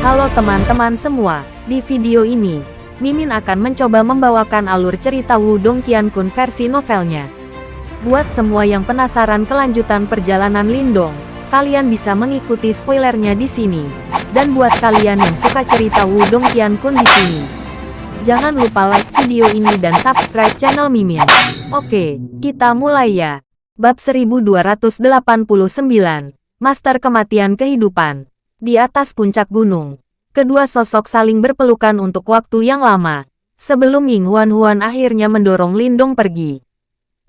Halo teman-teman semua, di video ini, Mimin akan mencoba membawakan alur cerita Wudong Qiankun versi novelnya. Buat semua yang penasaran kelanjutan perjalanan Lindong, kalian bisa mengikuti spoilernya di sini. Dan buat kalian yang suka cerita Wudong Qiankun di sini, jangan lupa like video ini dan subscribe channel Mimin. Oke, kita mulai ya. Bab 1289, Master Kematian Kehidupan. Di atas puncak gunung, kedua sosok saling berpelukan untuk waktu yang lama, sebelum Ying Huan Huan akhirnya mendorong Lindong pergi.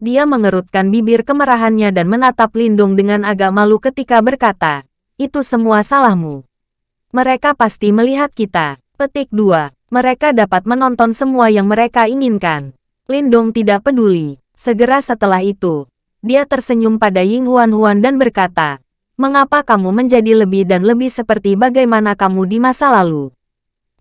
Dia mengerutkan bibir kemerahannya dan menatap Lindong dengan agak malu ketika berkata, itu semua salahmu. Mereka pasti melihat kita. Petik 2. Mereka dapat menonton semua yang mereka inginkan. Lindong tidak peduli. Segera setelah itu, dia tersenyum pada Ying Huan Huan dan berkata, Mengapa kamu menjadi lebih dan lebih seperti bagaimana kamu di masa lalu?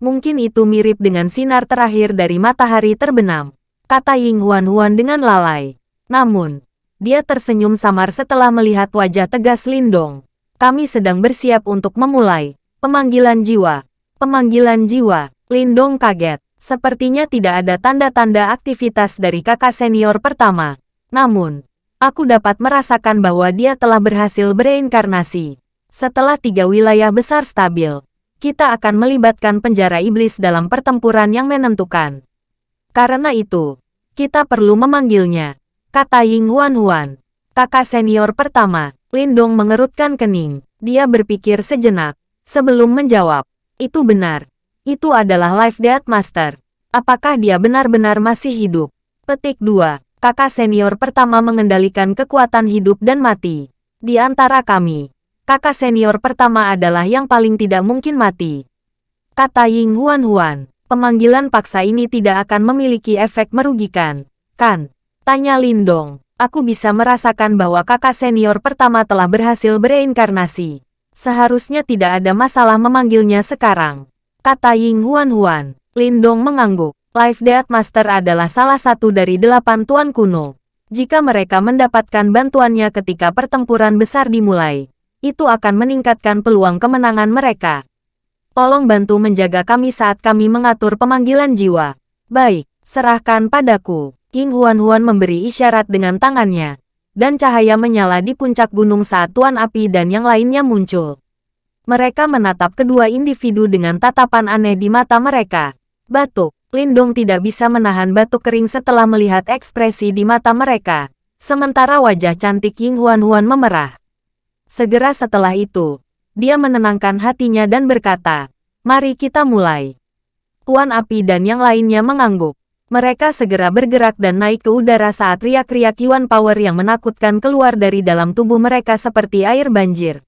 Mungkin itu mirip dengan sinar terakhir dari matahari terbenam, kata Ying Huan Huan dengan lalai. Namun, dia tersenyum samar setelah melihat wajah tegas Lindong. Kami sedang bersiap untuk memulai pemanggilan jiwa. Pemanggilan jiwa, Lindong kaget. Sepertinya tidak ada tanda-tanda aktivitas dari kakak senior pertama. Namun, Aku dapat merasakan bahwa dia telah berhasil bereinkarnasi. Setelah tiga wilayah besar stabil, kita akan melibatkan penjara iblis dalam pertempuran yang menentukan. Karena itu, kita perlu memanggilnya, kata Ying Huan Huan. Kakak senior pertama, Lindong mengerutkan kening. Dia berpikir sejenak, sebelum menjawab. Itu benar. Itu adalah Life Death Master. Apakah dia benar-benar masih hidup? Petik 2 kakak senior pertama mengendalikan kekuatan hidup dan mati. Di antara kami, kakak senior pertama adalah yang paling tidak mungkin mati. Kata Ying Huan Huan, pemanggilan paksa ini tidak akan memiliki efek merugikan, kan? Tanya Lindong. Aku bisa merasakan bahwa kakak senior pertama telah berhasil bereinkarnasi. Seharusnya tidak ada masalah memanggilnya sekarang. Kata Ying Huan Huan. Lindong mengangguk. Life Death Master adalah salah satu dari delapan tuan kuno. Jika mereka mendapatkan bantuannya ketika pertempuran besar dimulai, itu akan meningkatkan peluang kemenangan mereka. Tolong bantu menjaga kami saat kami mengatur pemanggilan jiwa. Baik, serahkan padaku. King Huan Huan memberi isyarat dengan tangannya, dan cahaya menyala di puncak gunung saat Tuan Api dan yang lainnya muncul. Mereka menatap kedua individu dengan tatapan aneh di mata mereka. Batuk. Lindong tidak bisa menahan batuk kering setelah melihat ekspresi di mata mereka. Sementara wajah cantik Ying Huan Huan memerah. Segera setelah itu, dia menenangkan hatinya dan berkata, Mari kita mulai. Tuan Api dan yang lainnya mengangguk. Mereka segera bergerak dan naik ke udara saat riak-riak Yuan Power yang menakutkan keluar dari dalam tubuh mereka seperti air banjir.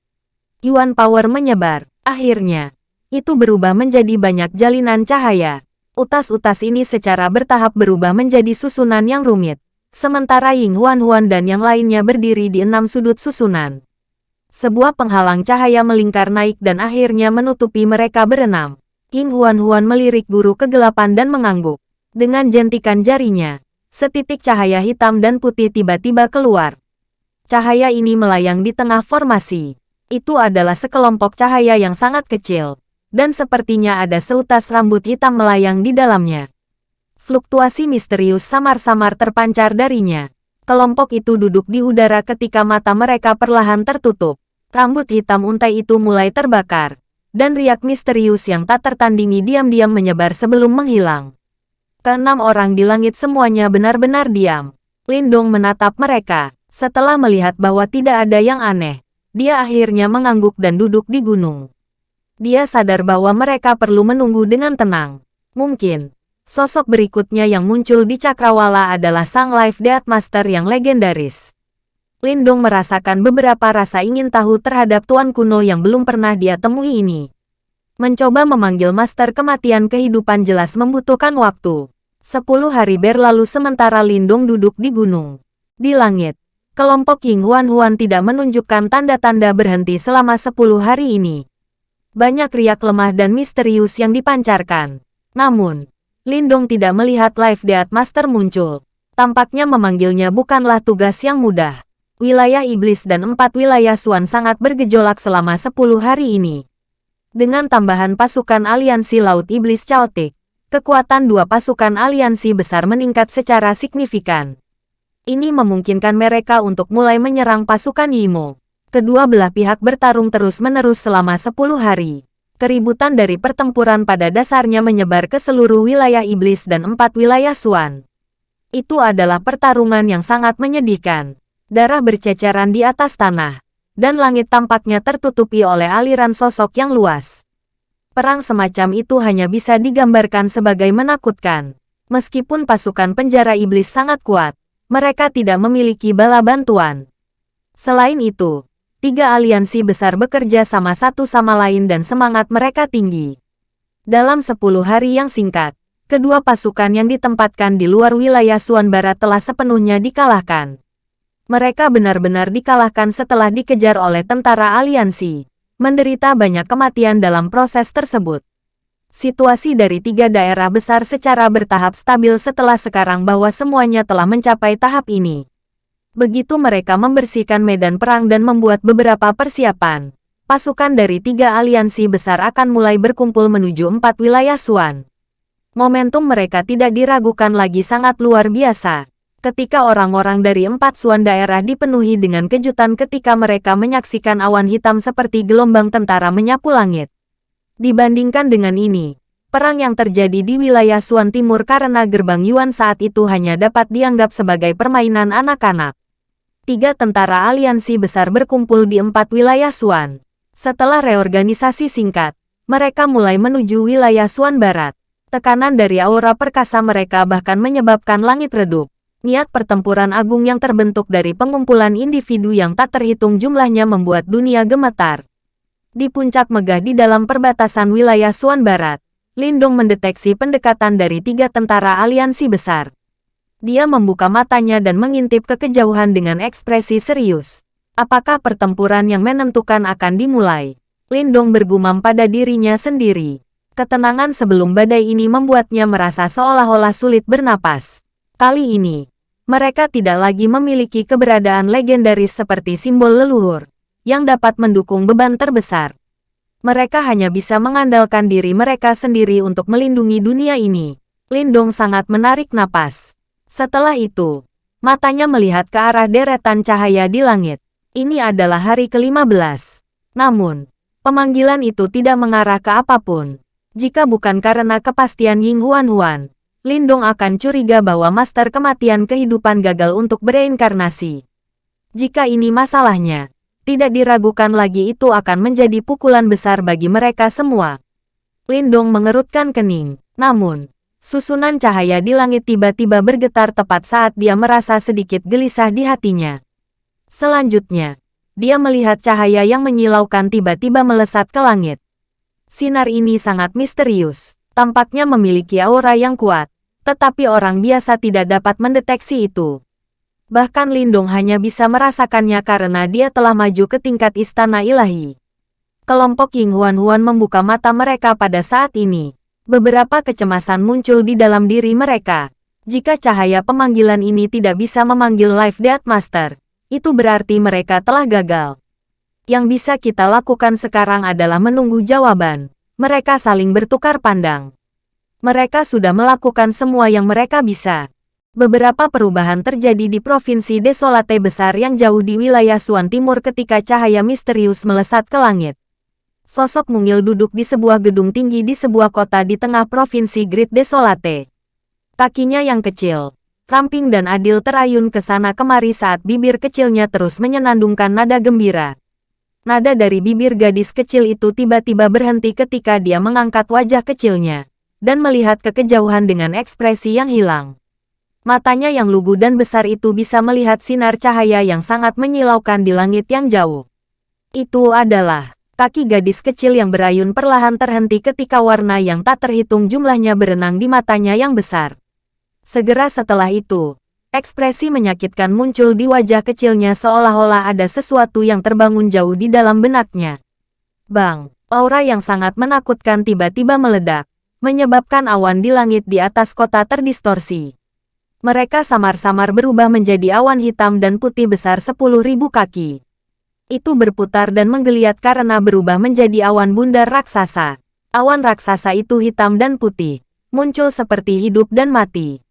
Yuan Power menyebar. Akhirnya, itu berubah menjadi banyak jalinan cahaya. Utas-utas ini secara bertahap berubah menjadi susunan yang rumit. Sementara Ying Huan Huan dan yang lainnya berdiri di enam sudut susunan. Sebuah penghalang cahaya melingkar naik dan akhirnya menutupi mereka berenam. Ying Huan Huan melirik guru kegelapan dan mengangguk. Dengan jentikan jarinya, setitik cahaya hitam dan putih tiba-tiba keluar. Cahaya ini melayang di tengah formasi. Itu adalah sekelompok cahaya yang sangat kecil, dan sepertinya ada seutas rambut hitam melayang di dalamnya. Fluktuasi misterius samar-samar terpancar darinya. Kelompok itu duduk di udara ketika mata mereka perlahan tertutup. Rambut hitam untai itu mulai terbakar, dan riak misterius yang tak tertandingi diam-diam menyebar sebelum menghilang. Keenam orang di langit semuanya benar-benar diam. Lindong menatap mereka. Setelah melihat bahwa tidak ada yang aneh, dia akhirnya mengangguk dan duduk di gunung. Dia sadar bahwa mereka perlu menunggu dengan tenang. Mungkin, sosok berikutnya yang muncul di Cakrawala adalah sang Life Death Master yang legendaris. Lindong merasakan beberapa rasa ingin tahu terhadap Tuan Kuno yang belum pernah dia temui ini. Mencoba memanggil Master Kematian Kehidupan jelas membutuhkan waktu. Sepuluh hari berlalu sementara Lindong duduk di gunung. Di langit, kelompok Ying Huan Huan tidak menunjukkan tanda-tanda berhenti selama sepuluh hari ini banyak riak lemah dan misterius yang dipancarkan. Namun, Lindong tidak melihat Life Death Master muncul. Tampaknya memanggilnya bukanlah tugas yang mudah. Wilayah iblis dan empat wilayah Suan sangat bergejolak selama sepuluh hari ini. Dengan tambahan pasukan aliansi Laut Iblis Chaotic, kekuatan dua pasukan aliansi besar meningkat secara signifikan. Ini memungkinkan mereka untuk mulai menyerang pasukan Yimo. Kedua belah pihak bertarung terus-menerus selama 10 hari. Keributan dari pertempuran pada dasarnya menyebar ke seluruh wilayah iblis dan empat wilayah Suan. Itu adalah pertarungan yang sangat menyedihkan. Darah berceceran di atas tanah. Dan langit tampaknya tertutupi oleh aliran sosok yang luas. Perang semacam itu hanya bisa digambarkan sebagai menakutkan. Meskipun pasukan penjara iblis sangat kuat, mereka tidak memiliki bala bantuan. Selain itu, tiga aliansi besar bekerja sama satu sama lain dan semangat mereka tinggi. Dalam sepuluh hari yang singkat, kedua pasukan yang ditempatkan di luar wilayah Suan Barat telah sepenuhnya dikalahkan. Mereka benar-benar dikalahkan setelah dikejar oleh tentara aliansi menderita banyak kematian dalam proses tersebut. Situasi dari tiga daerah besar secara bertahap stabil setelah sekarang bahwa semuanya telah mencapai tahap ini. Begitu mereka membersihkan medan perang dan membuat beberapa persiapan, pasukan dari tiga aliansi besar akan mulai berkumpul menuju empat wilayah Suan. Momentum mereka tidak diragukan lagi sangat luar biasa ketika orang-orang dari empat suan daerah dipenuhi dengan kejutan ketika mereka menyaksikan awan hitam seperti gelombang tentara menyapu langit. Dibandingkan dengan ini, perang yang terjadi di wilayah Suan Timur karena gerbang Yuan saat itu hanya dapat dianggap sebagai permainan anak-anak. Tiga tentara aliansi besar berkumpul di empat wilayah Suan. Setelah reorganisasi singkat, mereka mulai menuju wilayah Suan Barat. Tekanan dari aura perkasa mereka bahkan menyebabkan langit redup niat pertempuran agung yang terbentuk dari pengumpulan individu yang tak terhitung jumlahnya membuat dunia gemetar. Di puncak megah di dalam perbatasan wilayah Suan Barat, Lindong mendeteksi pendekatan dari tiga tentara aliansi besar. Dia membuka matanya dan mengintip ke kejauhan dengan ekspresi serius. Apakah pertempuran yang menentukan akan dimulai? Lindong bergumam pada dirinya sendiri. Ketenangan sebelum badai ini membuatnya merasa seolah-olah sulit bernapas. Kali ini, mereka tidak lagi memiliki keberadaan legendaris seperti simbol leluhur, yang dapat mendukung beban terbesar. Mereka hanya bisa mengandalkan diri mereka sendiri untuk melindungi dunia ini. Lindong sangat menarik napas. Setelah itu, matanya melihat ke arah deretan cahaya di langit. Ini adalah hari ke-15. Namun, pemanggilan itu tidak mengarah ke apa pun. Jika bukan karena kepastian Ying Huan Huan, Lindong akan curiga bahwa Master Kematian Kehidupan gagal untuk bereinkarnasi. Jika ini masalahnya, tidak diragukan lagi itu akan menjadi pukulan besar bagi mereka semua. Lindong mengerutkan kening. Namun, susunan cahaya di langit tiba-tiba bergetar tepat saat dia merasa sedikit gelisah di hatinya. Selanjutnya, dia melihat cahaya yang menyilaukan tiba-tiba melesat ke langit. Sinar ini sangat misterius, tampaknya memiliki aura yang kuat, tetapi orang biasa tidak dapat mendeteksi itu. Bahkan Lindung hanya bisa merasakannya karena dia telah maju ke tingkat istana ilahi. Kelompok Ying Huan Huan membuka mata mereka pada saat ini. Beberapa kecemasan muncul di dalam diri mereka. Jika cahaya pemanggilan ini tidak bisa memanggil Life Death Master, itu berarti mereka telah gagal. Yang bisa kita lakukan sekarang adalah menunggu jawaban. Mereka saling bertukar pandang mereka sudah melakukan semua yang mereka bisa. Beberapa perubahan terjadi di Provinsi Desolate besar yang jauh di wilayah Suan Timur ketika cahaya misterius melesat ke langit. Sosok mungil duduk di sebuah gedung tinggi di sebuah kota di tengah Provinsi Great Desolate. Kakinya yang kecil, ramping dan adil terayun ke sana kemari saat bibir kecilnya terus menyenandungkan nada gembira. Nada dari bibir gadis kecil itu tiba-tiba berhenti ketika dia mengangkat wajah kecilnya dan melihat ke kejauhan dengan ekspresi yang hilang. Matanya yang lugu dan besar itu bisa melihat sinar cahaya yang sangat menyilaukan di langit yang jauh. Itu adalah kaki gadis kecil yang berayun perlahan terhenti ketika warna yang tak terhitung jumlahnya berenang di matanya yang besar. Segera setelah itu, ekspresi menyakitkan muncul di wajah kecilnya seolah-olah ada sesuatu yang terbangun jauh di dalam benaknya. Bang, aura yang sangat menakutkan tiba-tiba meledak menyebabkan awan di langit di atas kota terdistorsi. Mereka samar-samar berubah menjadi awan hitam dan putih besar 10.000 kaki. Itu berputar dan menggeliat karena berubah menjadi awan bundar raksasa. Awan raksasa itu hitam dan putih, muncul seperti hidup dan mati.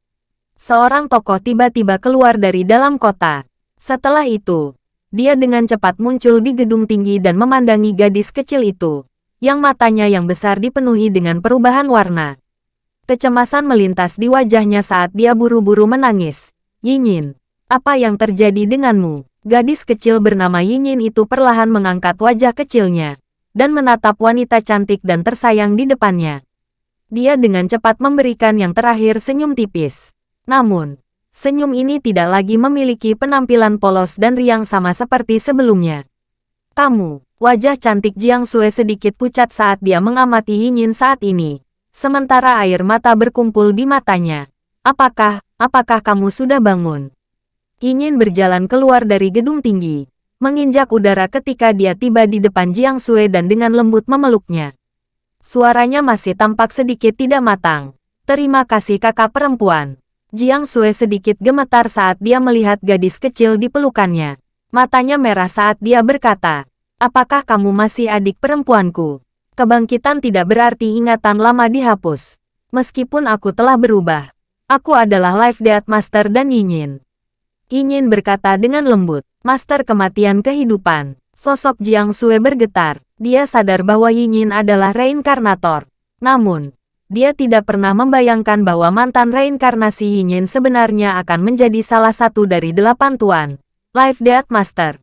Seorang tokoh tiba-tiba keluar dari dalam kota. Setelah itu, dia dengan cepat muncul di gedung tinggi dan memandangi gadis kecil itu, yang matanya yang besar dipenuhi dengan perubahan warna. Kecemasan melintas di wajahnya saat dia buru-buru menangis. Yinyin, apa yang terjadi denganmu? Gadis kecil bernama Yinyin itu perlahan mengangkat wajah kecilnya dan menatap wanita cantik dan tersayang di depannya. Dia dengan cepat memberikan yang terakhir senyum tipis. Namun, senyum ini tidak lagi memiliki penampilan polos dan riang sama seperti sebelumnya. Kamu, wajah cantik Jiang Sue sedikit pucat saat dia mengamati Yinyin saat ini. Sementara air mata berkumpul di matanya. Apakah, apakah kamu sudah bangun? Yinyin berjalan keluar dari gedung tinggi menginjak udara ketika dia tiba di depan Jiang Sui dan dengan lembut memeluknya. Suaranya masih tampak sedikit tidak matang. Terima kasih kakak perempuan. Jiang Sui sedikit gemetar saat dia melihat gadis kecil di pelukannya. Matanya merah saat dia berkata, Apakah kamu masih adik perempuanku? Kebangkitan tidak berarti ingatan lama dihapus. Meskipun aku telah berubah, aku adalah Life Death Master dan Yinyin. Yinyin berkata dengan lembut. Master Kematian Kehidupan. Sosok Jiang Sue bergetar. Dia sadar bahwa Yinyin adalah reinkarnator. Namun, dia tidak pernah membayangkan bahwa mantan reinkarnasi Yinyin sebenarnya akan menjadi salah satu dari delapan tuan. Life Death Master.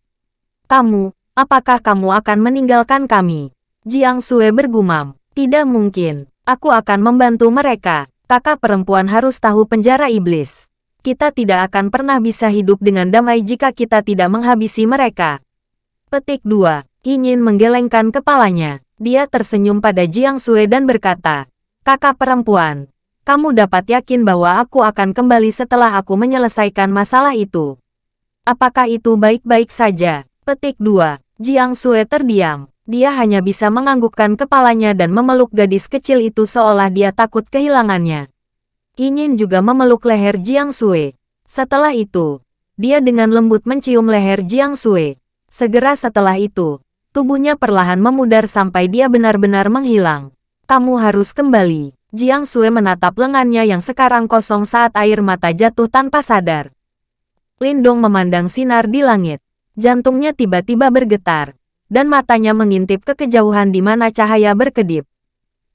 Kamu, apakah kamu akan meninggalkan kami? Jiang Sue bergumam. Tidak mungkin. Aku akan membantu mereka. Kakak perempuan harus tahu penjara iblis kita tidak akan pernah bisa hidup dengan damai jika kita tidak menghabisi mereka. Petik 2. Yinyin menggelengkan kepalanya. Dia tersenyum pada Jiang Sui dan berkata, Kakak perempuan, kamu dapat yakin bahwa aku akan kembali setelah aku menyelesaikan masalah itu. Apakah itu baik-baik saja? Petik 2. Jiang Sui terdiam. Dia hanya bisa menganggukkan kepalanya dan memeluk gadis kecil itu seolah dia takut kehilangannya. Yinyin juga memeluk leher Jiang Sui. Setelah itu, dia dengan lembut mencium leher Jiang Sui. Segera setelah itu, tubuhnya perlahan memudar sampai dia benar-benar menghilang. Kamu harus kembali. Jiang Sui menatap lengannya yang sekarang kosong saat air mata jatuh tanpa sadar. Lindong memandang sinar di langit. Jantungnya tiba-tiba bergetar, dan matanya mengintip ke kejauhan di mana cahaya berkedip.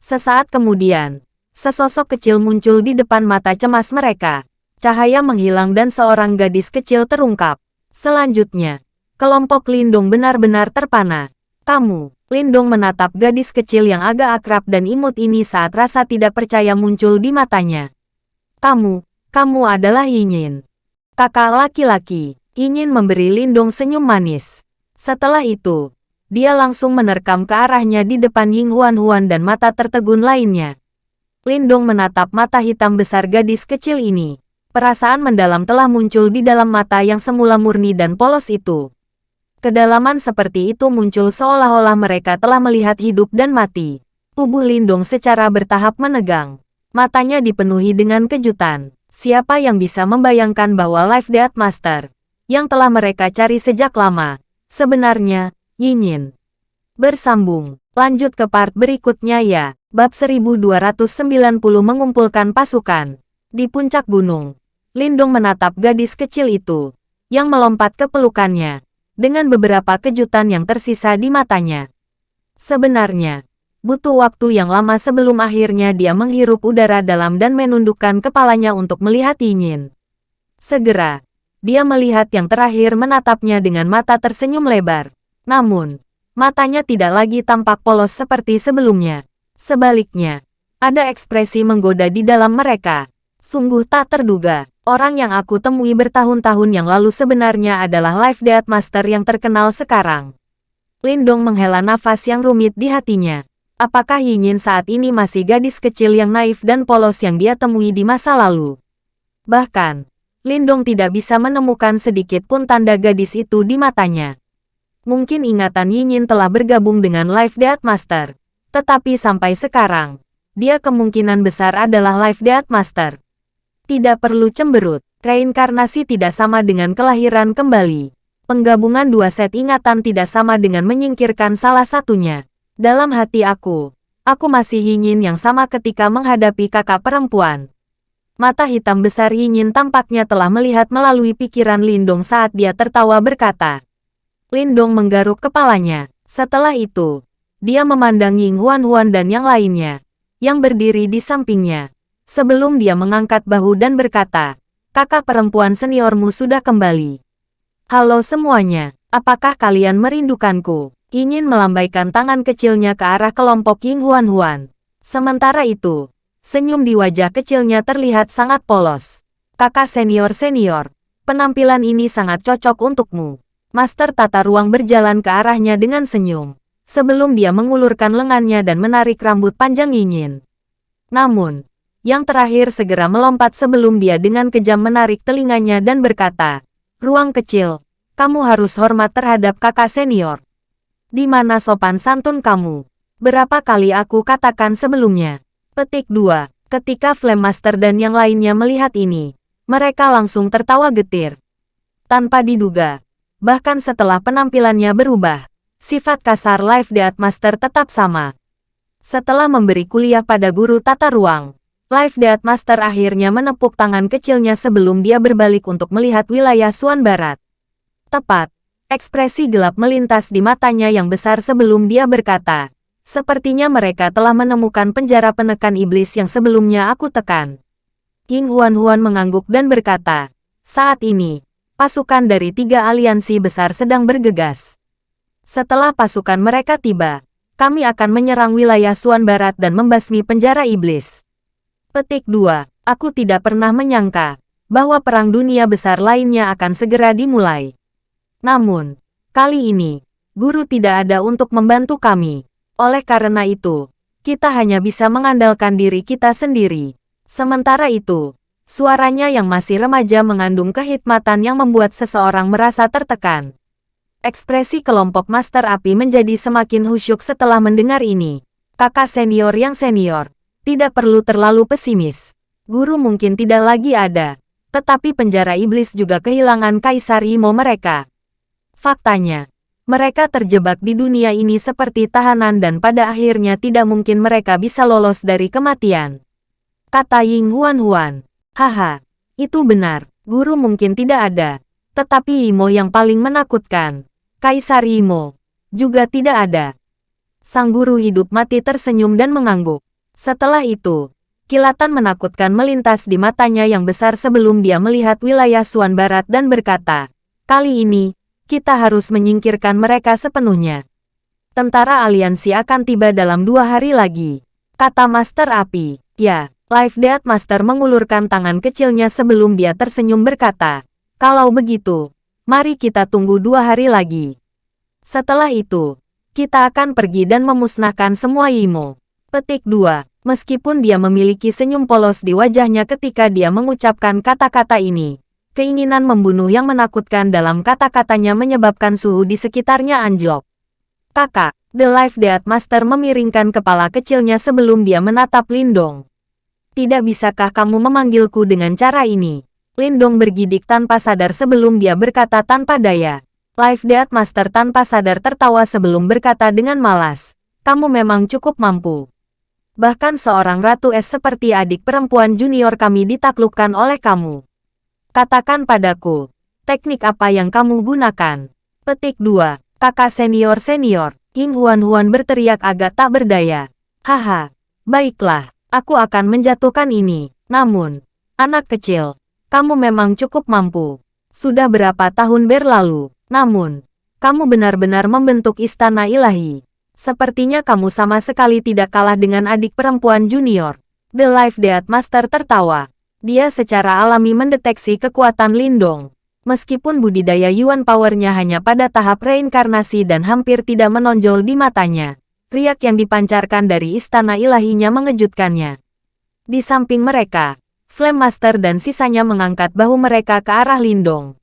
Sesaat kemudian, Sesosok kecil muncul di depan mata cemas mereka. Cahaya menghilang dan seorang gadis kecil terungkap. Selanjutnya, kelompok Lindung benar-benar terpana. Kamu, Lindung menatap gadis kecil yang agak akrab dan imut ini saat rasa tidak percaya muncul di matanya. Kamu, kamu adalah Yinyin. Kakak laki-laki, Yinyin memberi Lindung senyum manis. Setelah itu, dia langsung menerkam ke arahnya di depan Ying Huan Huan dan mata tertegun lainnya. Lindong menatap mata hitam besar gadis kecil ini. Perasaan mendalam telah muncul di dalam mata yang semula murni dan polos itu. Kedalaman seperti itu muncul seolah-olah mereka telah melihat hidup dan mati. Tubuh Lindong secara bertahap menegang. Matanya dipenuhi dengan kejutan. Siapa yang bisa membayangkan bahwa Life Death Master, yang telah mereka cari sejak lama, sebenarnya, Yinyin. Bersambung, lanjut ke part berikutnya ya. Bab 1290 mengumpulkan pasukan. Di puncak gunung, Lindung menatap gadis kecil itu, yang melompat ke pelukannya, dengan beberapa kejutan yang tersisa di matanya. Sebenarnya, butuh waktu yang lama sebelum akhirnya dia menghirup udara dalam dan menundukkan kepalanya untuk melihat Yinyin. Segera, dia melihat yang terakhir menatapnya dengan mata tersenyum lebar. Namun, matanya tidak lagi tampak polos seperti sebelumnya. Sebaliknya, ada ekspresi menggoda di dalam mereka. Sungguh tak terduga, orang yang aku temui bertahun-tahun yang lalu sebenarnya adalah Life Death Master yang terkenal sekarang. Lindong menghela nafas yang rumit di hatinya. Apakah Yinyin saat ini masih gadis kecil yang naif dan polos yang dia temui di masa lalu? Bahkan, Lindong tidak bisa menemukan sedikit pun tanda gadis itu di matanya. Mungkin ingatan Yinyin telah bergabung dengan Life Death Master. Tetapi sampai sekarang, dia kemungkinan besar adalah Life Death Master. Tidak perlu cemberut, reinkarnasi tidak sama dengan kelahiran kembali. Penggabungan dua set ingatan tidak sama dengan menyingkirkan salah satunya. Dalam hati aku, aku masih ingin yang sama ketika menghadapi kakak perempuan. Mata hitam besar Yingin tampaknya telah melihat melalui pikiran Lindong saat dia tertawa berkata. Lindong menggaruk kepalanya. Setelah itu, dia memandang Ying Huan Huan dan yang lainnya, yang berdiri di sampingnya. Sebelum dia mengangkat bahu dan berkata, kakak perempuan seniormu sudah kembali. Halo semuanya, apakah kalian merindukanku? Ingin melambaikan tangan kecilnya ke arah kelompok Ying Huan Huan. Sementara itu, senyum di wajah kecilnya terlihat sangat polos. Kakak senior-senior, penampilan ini sangat cocok untukmu. Master tata ruang berjalan ke arahnya dengan senyum. Sebelum dia mengulurkan lengannya dan menarik rambut panjang Yingin. Namun, yang terakhir segera melompat sebelum dia dengan kejam menarik telinganya dan berkata, Ruang kecil, kamu harus hormat terhadap kakak senior. Di mana sopan santun kamu? Berapa kali aku katakan sebelumnya? Petik 2. Ketika Flame Master dan yang lainnya melihat ini, mereka langsung tertawa getir. Tanpa diduga, bahkan setelah penampilannya berubah, sifat kasar Life Death Master tetap sama. Setelah memberi kuliah pada guru tata ruang, Life Death Master akhirnya menepuk tangan kecilnya sebelum dia berbalik untuk melihat wilayah Suan Barat. Tepat, ekspresi gelap melintas di matanya yang besar sebelum dia berkata, Sepertinya mereka telah menemukan penjara penekan iblis yang sebelumnya aku tekan. King Huan Huan mengangguk dan berkata, saat ini, pasukan dari tiga aliansi besar sedang bergegas. Setelah pasukan mereka tiba, kami akan menyerang wilayah Suan Barat dan membasmi penjara iblis. Petik 2. Aku tidak pernah menyangka bahwa perang dunia besar lainnya akan segera dimulai. Namun, kali ini, guru tidak ada untuk membantu kami. Oleh karena itu, kita hanya bisa mengandalkan diri kita sendiri. Sementara itu, suaranya yang masih remaja mengandung kehikmatan yang membuat seseorang merasa tertekan. Ekspresi kelompok Master Api menjadi semakin husyuk setelah mendengar ini. Kakak senior yang senior, tidak perlu terlalu pesimis. Guru mungkin tidak lagi ada, tetapi penjara iblis juga kehilangan Kaisar Imo mereka. Faktanya, mereka terjebak di dunia ini seperti tahanan dan pada akhirnya tidak mungkin mereka bisa lolos dari kematian. Kata Ying Huan Huan, haha, itu benar, guru mungkin tidak ada, tetapi Imo yang paling menakutkan, Kaisar Imo, juga tidak ada. Sang guru hidup mati tersenyum dan mengangguk. Setelah itu, kilatan menakutkan melintas di matanya yang besar sebelum dia melihat wilayah Suan Barat dan berkata, Kali ini, kita harus menyingkirkan mereka sepenuhnya. Tentara aliansi akan tiba dalam dua hari lagi. Kata Master Api, ya, Life Death Master mengulurkan tangan kecilnya sebelum dia tersenyum berkata, Kalau begitu, mari kita tunggu dua hari lagi. Setelah itu, kita akan pergi dan memusnahkan semua Imo. Petik 2. Meskipun dia memiliki senyum polos di wajahnya ketika dia mengucapkan kata-kata ini, keinginan membunuh yang menakutkan dalam kata-katanya menyebabkan suhu di sekitarnya anjlok. Kakak, The Life Death Master memiringkan kepala kecilnya sebelum dia menatap Lindong. Tidak bisakah kamu memanggilku dengan cara ini? Lindong bergidik tanpa sadar sebelum dia berkata tanpa daya. Life Death Master tanpa sadar tertawa sebelum berkata dengan malas. Kamu memang cukup mampu. Bahkan seorang ratu es seperti adik perempuan junior kami ditaklukkan oleh kamu. Katakan padaku, teknik apa yang kamu gunakan? Petik 2. Kakak senior-senior, King Huan-Huan berteriak agak tak berdaya. Haha, baiklah, aku akan menjatuhkan ini. Namun, anak kecil, kamu memang cukup mampu. Sudah berapa tahun berlalu, namun, kamu benar-benar membentuk istana ilahi. Sepertinya kamu sama sekali tidak kalah dengan adik perempuan junior. The Life Death Master tertawa. Dia secara alami mendeteksi kekuatan Lindong. Meskipun budidaya Yuan Powernya hanya pada tahap reinkarnasi dan hampir tidak menonjol di matanya. Riak yang dipancarkan dari istana ilahinya mengejutkannya. Di samping mereka, Flame Master dan sisanya mengangkat bahu mereka ke arah Lindong.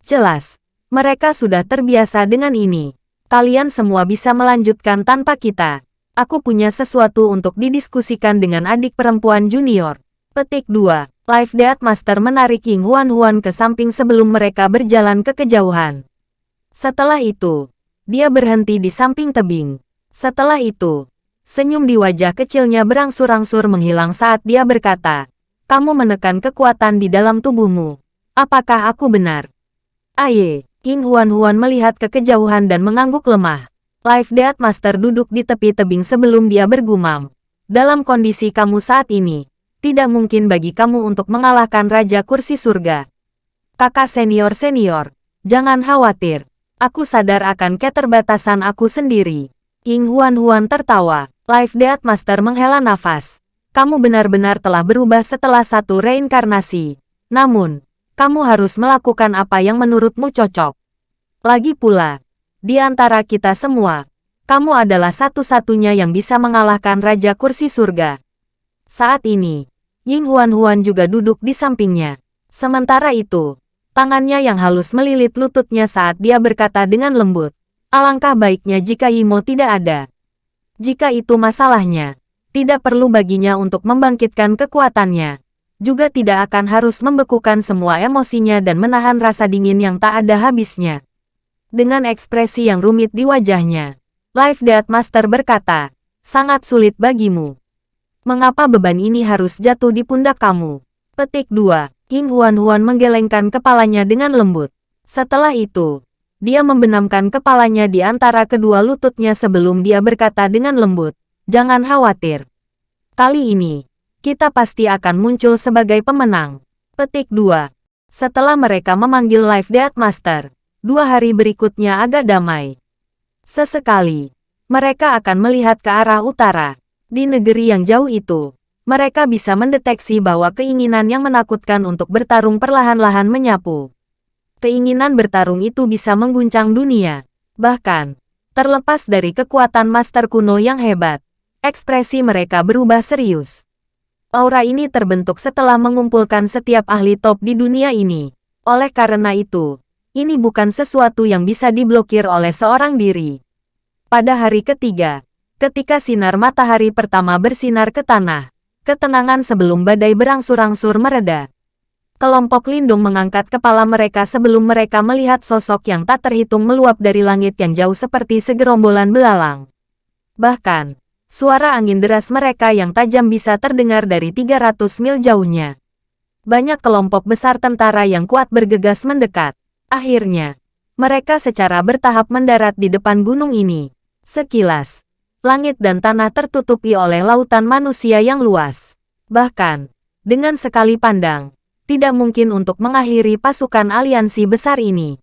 Jelas, mereka sudah terbiasa dengan ini. Kalian semua bisa melanjutkan tanpa kita. Aku punya sesuatu untuk didiskusikan dengan adik perempuan junior. Petik 2. Life Death Master menarik King Huan Huan ke samping sebelum mereka berjalan ke kejauhan. Setelah itu, dia berhenti di samping tebing. Setelah itu, senyum di wajah kecilnya berangsur-angsur menghilang saat dia berkata, kamu menekan kekuatan di dalam tubuhmu. Apakah aku benar? Aye, King Huan-Huan melihat ke kejauhan dan mengangguk lemah. Life Death Master duduk di tepi tebing sebelum dia bergumam. Dalam kondisi kamu saat ini, tidak mungkin bagi kamu untuk mengalahkan Raja Kursi Surga. Kakak senior-senior, jangan khawatir. Aku sadar akan keterbatasan aku sendiri. King Huan-Huan tertawa. Life Death Master menghela nafas. Kamu benar-benar telah berubah setelah satu reinkarnasi. Namun, kamu harus melakukan apa yang menurutmu cocok. Lagi pula, di antara kita semua, kamu adalah satu-satunya yang bisa mengalahkan Raja Kursi Surga. Saat ini, Ying Huan-Huan juga duduk di sampingnya. Sementara itu, Tangannya yang halus melilit lututnya saat dia berkata dengan lembut. Alangkah baiknya jika Yimo tidak ada. Jika itu masalahnya, tidak perlu baginya untuk membangkitkan kekuatannya. Juga tidak akan harus membekukan semua emosinya dan menahan rasa dingin yang tak ada habisnya. Dengan ekspresi yang rumit di wajahnya, Life Death Master berkata, sangat sulit bagimu. Mengapa beban ini harus jatuh di pundak kamu? Petik 2. King Huan-Huan menggelengkan kepalanya dengan lembut. Setelah itu, dia membenamkan kepalanya di antara kedua lututnya sebelum dia berkata dengan lembut, Jangan khawatir. Kali ini, kita pasti akan muncul sebagai pemenang. Petik 2. Setelah mereka memanggil Life Death Master, dua hari berikutnya agak damai. Sesekali, mereka akan melihat ke arah utara. Di negeri yang jauh itu, mereka bisa mendeteksi bahwa keinginan yang menakutkan untuk bertarung perlahan-lahan menyapu. Keinginan bertarung itu bisa mengguncang dunia. Bahkan, terlepas dari kekuatan master kuno yang hebat, ekspresi mereka berubah serius. Aura ini terbentuk setelah mengumpulkan setiap ahli top di dunia ini. Oleh karena itu, ini bukan sesuatu yang bisa diblokir oleh seorang diri. Pada hari ketiga, ketika sinar matahari pertama bersinar ke tanah, ketenangan sebelum badai berangsur-angsur mereda. Kelompok lindung mengangkat kepala mereka sebelum mereka melihat sosok yang tak terhitung meluap dari langit yang jauh seperti segerombolan belalang. Bahkan, suara angin deras mereka yang tajam bisa terdengar dari 300 mil jauhnya. Banyak kelompok besar tentara yang kuat bergegas mendekat. Akhirnya, mereka secara bertahap mendarat di depan gunung ini. Sekilas, langit dan tanah tertutupi oleh lautan manusia yang luas. Bahkan, dengan sekali pandang, tidak mungkin untuk mengakhiri pasukan aliansi besar ini.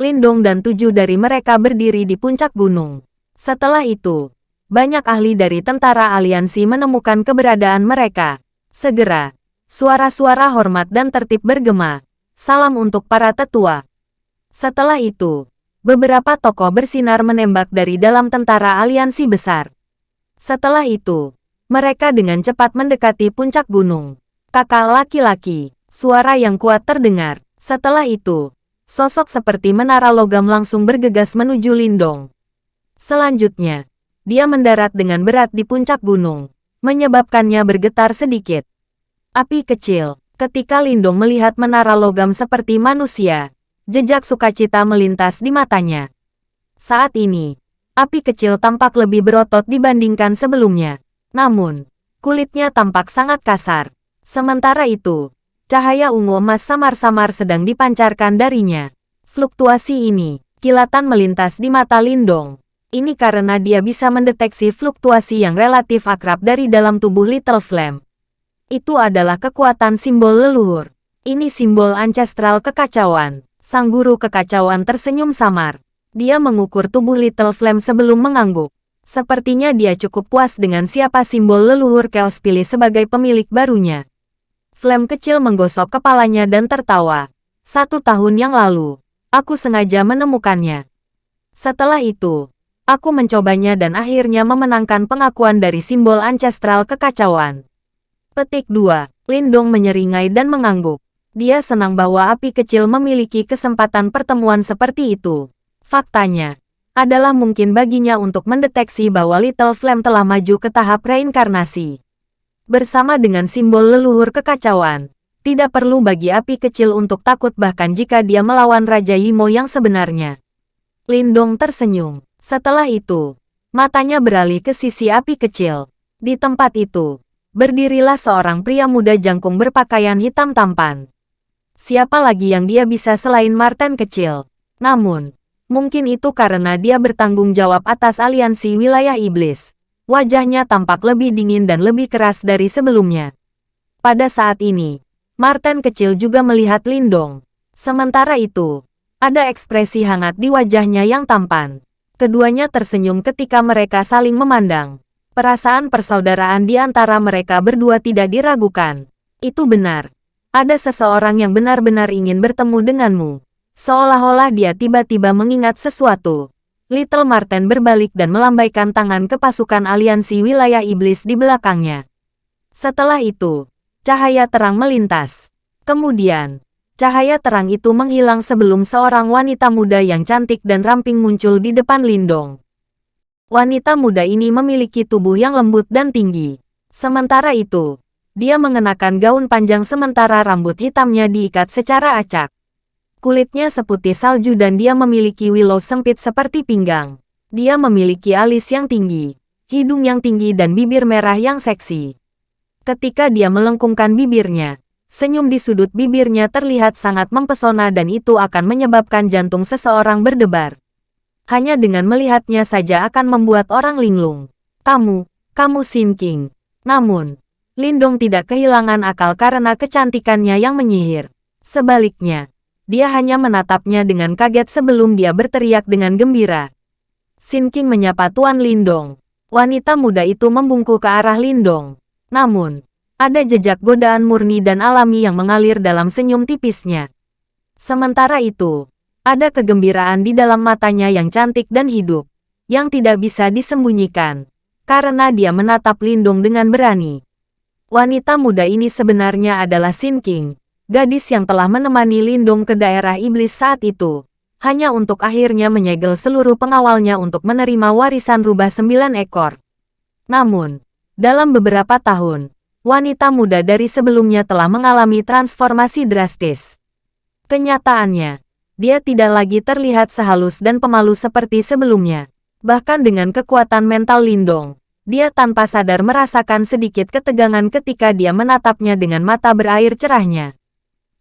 Lindong dan tujuh dari mereka berdiri di puncak gunung. Setelah itu, banyak ahli dari tentara aliansi menemukan keberadaan mereka. Segera, suara-suara hormat dan tertib bergema. Salam untuk para tetua. Setelah itu, beberapa tokoh bersinar menembak dari dalam tentara aliansi besar. Setelah itu, mereka dengan cepat mendekati puncak gunung. Kakak laki-laki, suara yang kuat terdengar. Setelah itu, sosok seperti menara logam langsung bergegas menuju Lindong. Selanjutnya, dia mendarat dengan berat di puncak gunung, menyebabkannya bergetar sedikit. Api kecil, ketika Lindong melihat menara logam seperti manusia, Jejak sukacita melintas di matanya. Saat ini, api kecil tampak lebih berotot dibandingkan sebelumnya. Namun, kulitnya tampak sangat kasar. Sementara itu, cahaya ungu emas samar-samar sedang dipancarkan darinya. Fluktuasi ini, kilatan melintas di mata Lindong. Ini karena dia bisa mendeteksi fluktuasi yang relatif akrab dari dalam tubuh Little Flame. Itu adalah kekuatan simbol leluhur. Ini simbol ancestral kekacauan. Sang guru kekacauan tersenyum samar. Dia mengukur tubuh Little Flame sebelum mengangguk. Sepertinya dia cukup puas dengan siapa simbol leluhur Chaos pilih sebagai pemilik barunya. Flame kecil menggosok kepalanya dan tertawa. Satu tahun yang lalu, aku sengaja menemukannya. Setelah itu, aku mencobanya dan akhirnya memenangkan pengakuan dari simbol ancestral kekacauan. Petik 2. Lindong menyeringai dan mengangguk. Dia senang bahwa api kecil memiliki kesempatan pertemuan seperti itu. Faktanya, adalah mungkin baginya untuk mendeteksi bahwa Little Flame telah maju ke tahap reinkarnasi. Bersama dengan simbol leluhur kekacauan, tidak perlu bagi api kecil untuk takut bahkan jika dia melawan Raja Yimo yang sebenarnya. Lindong tersenyum. Setelah itu, matanya beralih ke sisi api kecil. Di tempat itu, berdirilah seorang pria muda jangkung berpakaian hitam tampan. Siapa lagi yang dia bisa selain Martin kecil? Namun, mungkin itu karena dia bertanggung jawab atas aliansi wilayah iblis. Wajahnya tampak lebih dingin dan lebih keras dari sebelumnya. Pada saat ini, Martin kecil juga melihat Lindong. Sementara itu, ada ekspresi hangat di wajahnya yang tampan. Keduanya tersenyum ketika mereka saling memandang. Perasaan persaudaraan di antara mereka berdua tidak diragukan. Itu benar. Ada seseorang yang benar-benar ingin bertemu denganmu. Seolah-olah dia tiba-tiba mengingat sesuatu. Little Martin berbalik dan melambaikan tangan ke pasukan aliansi wilayah iblis di belakangnya. Setelah itu, cahaya terang melintas. Kemudian, cahaya terang itu menghilang sebelum seorang wanita muda yang cantik dan ramping muncul di depan Lindong. Wanita muda ini memiliki tubuh yang lembut dan tinggi. Sementara itu, dia mengenakan gaun panjang sementara rambut hitamnya diikat secara acak. Kulitnya seputih salju dan dia memiliki willow sempit seperti pinggang. Dia memiliki alis yang tinggi, hidung yang tinggi dan bibir merah yang seksi. Ketika dia melengkungkan bibirnya, senyum di sudut bibirnya terlihat sangat mempesona dan itu akan menyebabkan jantung seseorang berdebar. Hanya dengan melihatnya saja akan membuat orang linglung. Kamu, kamu Sin King. Namun, Lindong tidak kehilangan akal karena kecantikannya yang menyihir. Sebaliknya, dia hanya menatapnya dengan kaget sebelum dia berteriak dengan gembira. Sin King menyapa Tuan Lindong. Wanita muda itu membungkuk ke arah Lindong. Namun, ada jejak godaan murni dan alami yang mengalir dalam senyum tipisnya. Sementara itu, ada kegembiraan di dalam matanya yang cantik dan hidup, yang tidak bisa disembunyikan, karena dia menatap Lindong dengan berani. Wanita muda ini sebenarnya adalah Sin King, gadis yang telah menemani Lindong ke daerah iblis saat itu, hanya untuk akhirnya menyegel seluruh pengawalnya untuk menerima warisan rubah sembilan ekor. Namun, dalam beberapa tahun, wanita muda dari sebelumnya telah mengalami transformasi drastis. Kenyataannya, dia tidak lagi terlihat sehalus dan pemalu seperti sebelumnya. Bahkan dengan kekuatan mental Lindong, dia tanpa sadar merasakan sedikit ketegangan ketika dia menatapnya dengan mata berair cerahnya.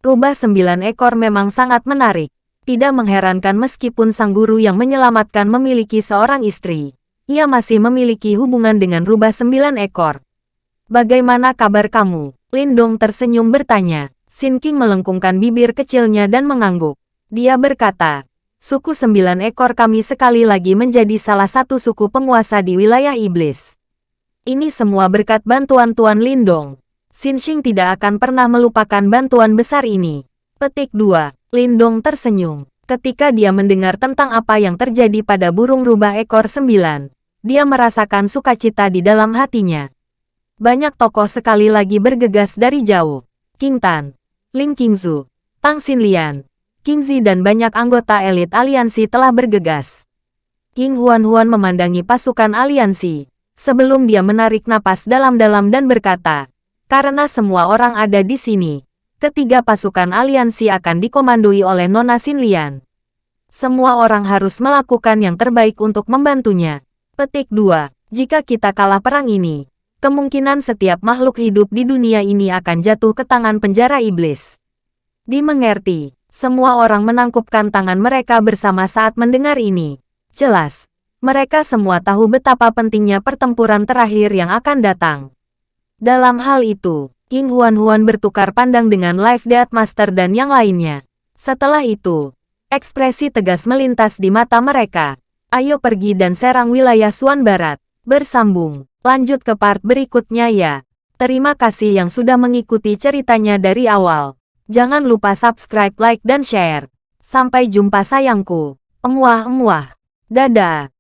Rubah sembilan ekor memang sangat menarik. Tidak mengherankan meskipun sang guru yang menyelamatkan memiliki seorang istri. Ia masih memiliki hubungan dengan rubah sembilan ekor. Bagaimana kabar kamu? Lindong tersenyum bertanya. Sin King melengkungkan bibir kecilnya dan mengangguk. Dia berkata, suku sembilan ekor kami sekali lagi menjadi salah satu suku penguasa di wilayah iblis. Ini semua berkat bantuan Tuan Lindong. Xing tidak akan pernah melupakan bantuan besar ini. Petik 2. Lindong tersenyum. Ketika dia mendengar tentang apa yang terjadi pada burung rubah ekor sembilan, dia merasakan sukacita di dalam hatinya. Banyak tokoh sekali lagi bergegas dari jauh. King Tan, Ling Qingzu, Tang Xinlian, King Zi dan banyak anggota elit aliansi telah bergegas. King Huan-Huan memandangi pasukan aliansi, sebelum dia menarik napas dalam-dalam dan berkata, karena semua orang ada di sini, ketiga pasukan aliansi akan dikomandoi oleh Nona Xinlian. Semua orang harus melakukan yang terbaik untuk membantunya. Petik 2. Jika kita kalah perang ini, kemungkinan setiap makhluk hidup di dunia ini akan jatuh ke tangan penjara iblis. Dimengerti. Semua orang menangkupkan tangan mereka bersama saat mendengar ini. Jelas, mereka semua tahu betapa pentingnya pertempuran terakhir yang akan datang. Dalam hal itu, King Huan-Huan bertukar pandang dengan Life Death Master dan yang lainnya. Setelah itu, ekspresi tegas melintas di mata mereka. Ayo pergi dan serang wilayah Suan Barat. Bersambung. Lanjut ke part berikutnya ya. Terima kasih yang sudah mengikuti ceritanya dari awal. Jangan lupa subscribe, like, dan share. Sampai jumpa sayangku. Emuah-emuah. Dadah.